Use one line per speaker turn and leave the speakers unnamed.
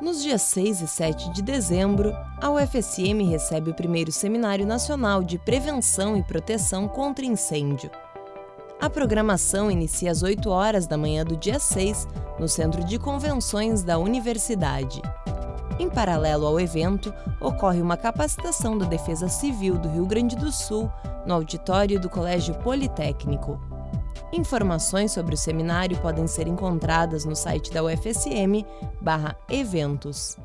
Nos dias 6 e 7 de dezembro, a UFSM recebe o primeiro Seminário Nacional de Prevenção e Proteção contra Incêndio. A programação inicia às 8 horas da manhã do dia 6, no Centro de Convenções da Universidade. Em paralelo ao evento, ocorre uma capacitação da Defesa Civil do Rio Grande do Sul no auditório do Colégio Politécnico. Informações sobre o seminário podem ser encontradas no site da UFSM/eventos.